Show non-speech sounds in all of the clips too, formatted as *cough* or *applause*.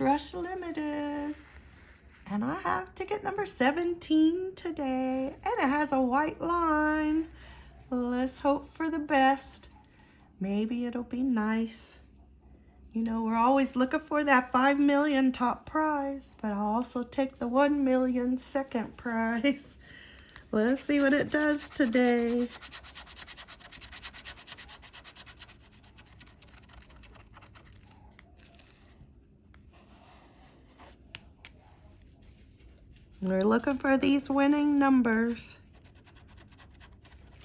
Rush Limited. And I have ticket number 17 today. And it has a white line. Let's hope for the best. Maybe it'll be nice. You know, we're always looking for that 5 million top prize, but I'll also take the 1 million second prize. *laughs* Let's see what it does today. We're looking for these winning numbers.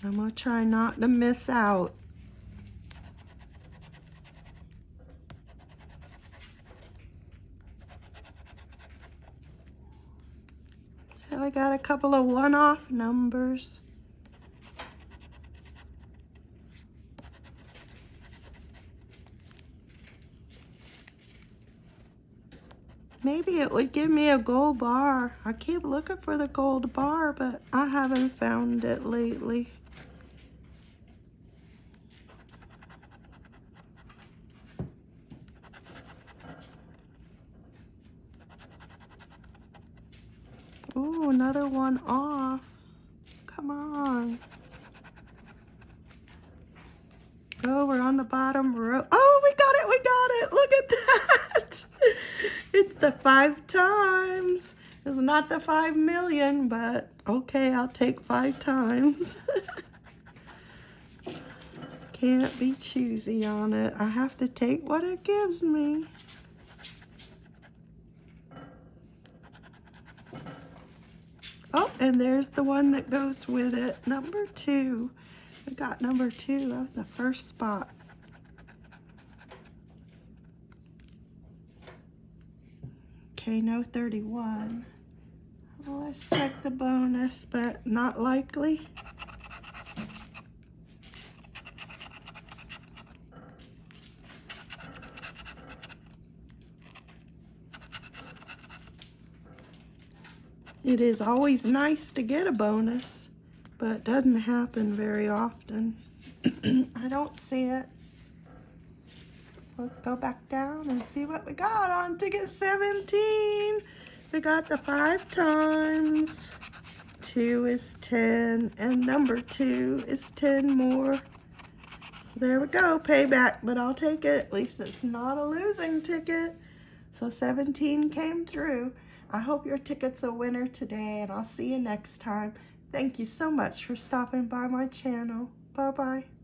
I'm going to try not to miss out. I got a couple of one-off numbers. Maybe it would give me a gold bar. I keep looking for the gold bar, but I haven't found it lately. Ooh, another one off. Come on. Oh, we're on the bottom row. Oh, we got it, we got it. Look at that. It's the five times. It's not the five million, but okay, I'll take five times. *laughs* Can't be choosy on it. I have to take what it gives me. Oh, and there's the one that goes with it. Number two. I got number two of the first spot. Okay, no 31. Well, let's check the bonus, but not likely. It is always nice to get a bonus, but it doesn't happen very often. *clears throat* I don't see it let's go back down and see what we got on ticket 17. We got the five times. Two is 10, and number two is 10 more. So there we go, payback, but I'll take it. At least it's not a losing ticket. So 17 came through. I hope your ticket's a winner today, and I'll see you next time. Thank you so much for stopping by my channel. Bye-bye.